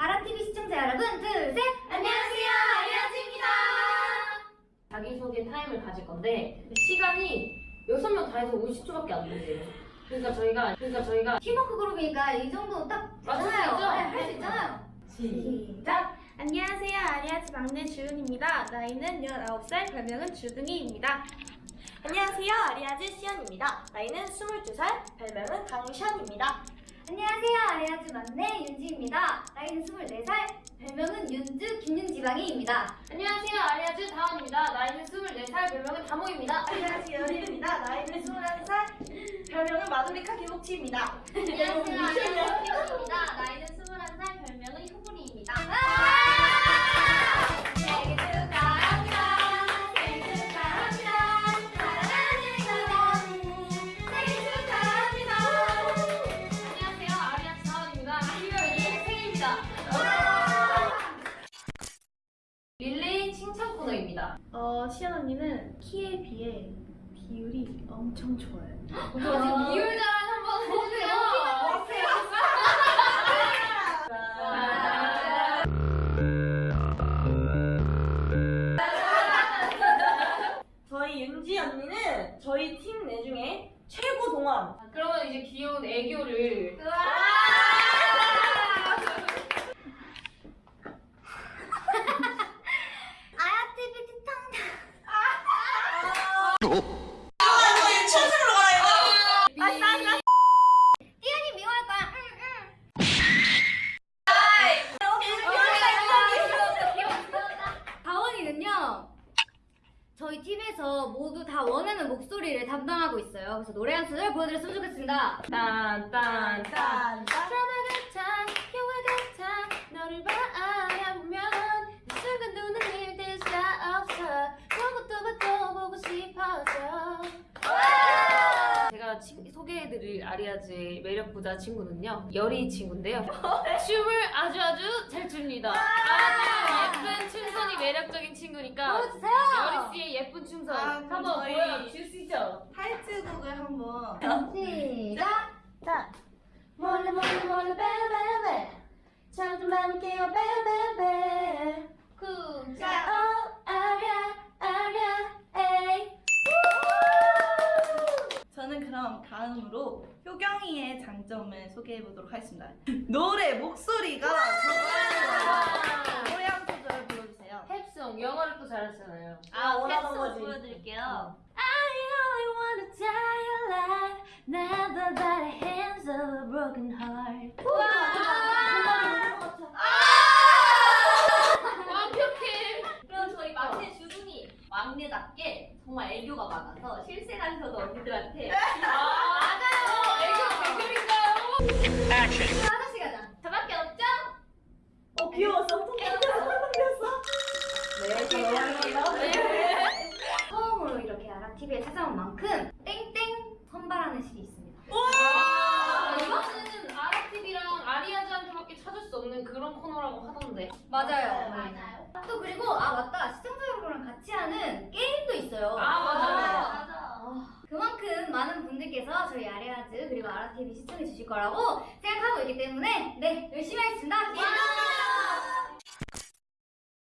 아라TV 시청자 여러분, 둘, 셋! 안녕하세요, 아리아즈입니다! 자기소개 타임을 가질 건데 시간이 6명 다 해서 50초밖에 안 되세요. 그러니까 저희가 그러니까 저희가 팀워크 그룹이니까 이 정도 딱. 있죠? 네, 할수 있잖아요. 시작! 안녕하세요. 아리아즈 막내 주은입니다. 나이는 19살, 별명은 주둥이입니다. 안녕하세요. 아리아즈 시연입니다. 나이는 22살, 별명은 강션입니다. 안녕하세요, 아리아즈 막내 윤지입니다. 나이는 24살, 별명은 윤주 김윤지방이입니다. 안녕하세요. 아리아즈 다원입니다. 나이는 24살, 별명은 다모입니다. 아리아즈 연희입니다. 나이는 21살, 별명은 마도리카 김옥치입니다. 안녕하세요, 코너입니다. 어, 시연 언니는 키에 비해 비율이 엄청 좋아요. 저 지금 비율 자랑 한번 해주세요. 저희 윤지 언니는 저희 팀 내 중에 최고 동안. 그러면 이제 귀여운 애교를 아야TV 티탕 띄연이 미워할 거야. 응, 응. 다원이는요. 저희 팀에서 모두 다 원하는 목소리를 담당하고 있어요. 그래서 노래 한 소절 보여드렸으면 좋겠습니다. 딴딴딴. 짠. 드라마 같아 영화 같아 너를 바라보면 이 순간 눈을 뜰수 없어. 보고 또 봐도 보고 싶어져 제가 친- 소개해드릴 아리아즈의 매력 부자 친구는요 열이 친구인데요. 춤을 아주 아주 잘 춥니다 매력적인 친구니까 보여주세요. 여리 씨의 예쁜 춤선 아, 한번 저희- 보여주시죠 타이틀곡을 한번. 시작. 자. 몰래 몰래 몰래 베베베 잠좀 깨워 베베베 쿵 자, 어, 아랴 아랴 에이 저는 그럼 다음으로 효경이의 장점을 소개해 보도록 하겠습니다. 노래 목소리가 정말 노래 한 소절 불러주세요. 탭송 영어를 또 잘하시잖아요 아 원하던 탭송 거지. 보여드릴게요. I only wanna die alive, never by the hands of a broken heart. 완벽해 그럼 저희 막내 주둥이 막내답게 정말 애교가 많아서 실생활에서도 언니들한테 맞아요 애교 대결인가요? 하나 TV에 찾아온 만큼 땡땡 선발하는 실이 있습니다. 아, 이거는 아라TV랑 아리아즈한테밖에 찾을 수 없는 그런 코너라고 하던데 맞아요. 맞아요. 또 그리고 아 맞다 시청자 여러분랑 같이 하는 게임도 있어요. 아, 맞아요. 맞아. 그만큼 많은 분들께서 저희 아레아즈 그리고 아라TV 시청해 주실 거라고 생각하고 있기 때문에 네 열심히 하겠습니다.